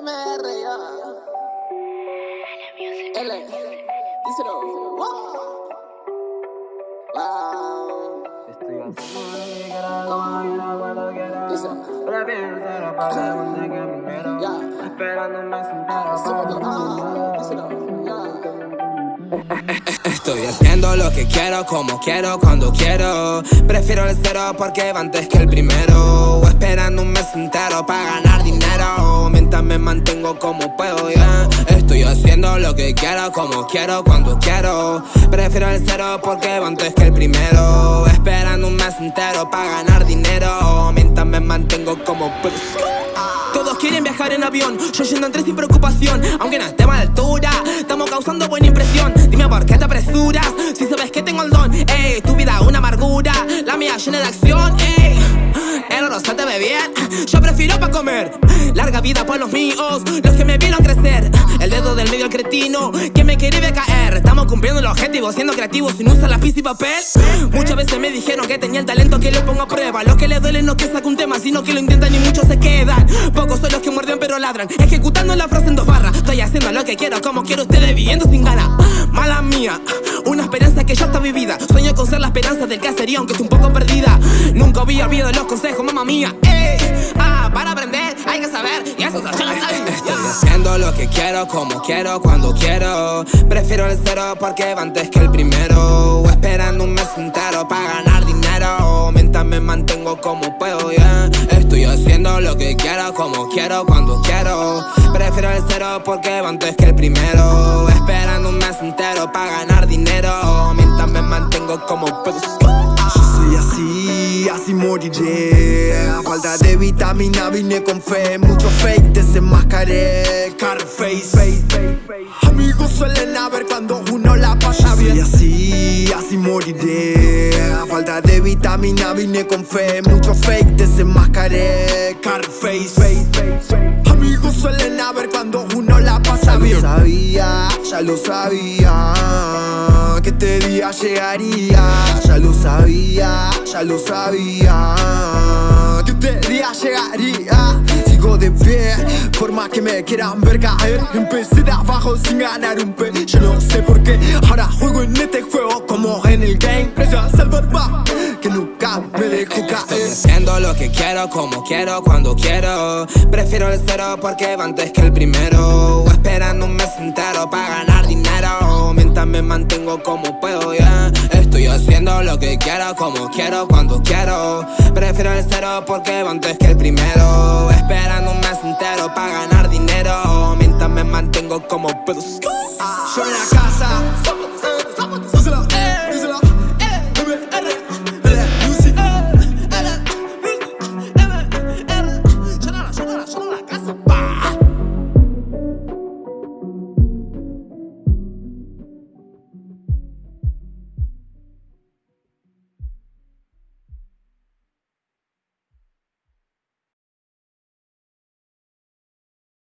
MR, ya. L. Díselo. Wow. Ah. Estoy haciendo lo que quiero, como quiero, cuando quiero. Prefiero el cero porque va antes que el primero. Esperando un mes entero para ganar dinero. Mientras me mantengo como puedo. Estoy haciendo lo que quiero, como quiero, cuando quiero. Prefiero el cero porque antes que el primero. Esperando un mes entero para ganar dinero. Mientras me mantengo como. Todos quieren viajar en avión, yo yendo entre sin preocupación Aunque no estemos a altura, estamos causando buena impresión Dime por qué te apresuras, si sabes que tengo el don Ey, tu vida una amargura, la mía llena de acción Ey, se te yo prefiero pa' comer. Larga vida por los míos, los que me vieron crecer. El dedo del medio al cretino, que me quería caer. Estamos cumpliendo el objetivo, siendo creativos sin usar lápiz y papel. Muchas veces me dijeron que tenía el talento que lo pongo a prueba. Lo que le duele no que saque un tema, sino que lo intentan y muchos se quedan. Pocos son los que muerden pero ladran. Ejecutando la frase en dos barras. Estoy haciendo lo que quiero, como quiero ustedes viviendo sin ganas. Mala mía, una esperanza que ya está vivida. Sueño con ser la esperanza del caserío aunque esté un poco perdida. Nunca había olvidado los consejos, mamá mía. Ey, ah, para aprender hay que saber. Y eso ya lo saben. Estoy haciendo lo que quiero, como quiero, cuando quiero. Prefiero el cero porque va antes que el primero. Esperando un mes entero para ganar dinero. Mientras me mantengo como puedo, que quiero, como quiero, cuando quiero. Prefiero el cero porque va antes que el primero. Esperando un mes entero para ganar dinero. Mientras me mantengo como Yo soy así, así moriré. A falta de vitamina vine con fe. Mucho fake desenmascaré. Carface Amigos suelen haber cuando uno la pasa bien Soy así, así moriré A falta de vitamina vine con fe Mucho fake desenmascaré Carface Amigos suelen haber cuando uno la pasa bien. sabía, ya lo sabía Que este día llegaría. Ya lo sabía, ya lo sabía Que este día llegaría. Sigo de pie, por más que me quieran ver caer. Empecé de abajo sin ganar un pe Yo no sé por qué, ahora juego en este juego como en el game que nunca me dejo caer. Estoy haciendo lo que quiero, como quiero, cuando quiero. Prefiero el cero porque va antes que el primero. Esperando un mes entero para ganar dinero. Mientras me mantengo como puedo. Estoy haciendo lo que quiero, como quiero, cuando quiero. Prefiero el cero porque va antes que el primero. Esperando un mes entero para ganar dinero. Mientras me mantengo como puedo. Yo en la casa